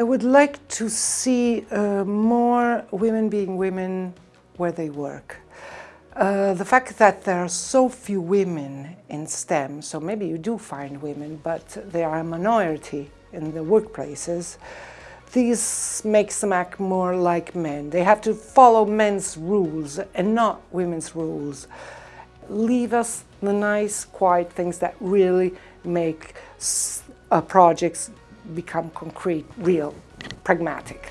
I would like to see uh, more women being women where they work. Uh, the fact that there are so few women in STEM, so maybe you do find women, but they are a minority in the workplaces, this makes them act more like men. They have to follow men's rules and not women's rules. Leave us the nice, quiet things that really make uh, projects become concrete, real, pragmatic.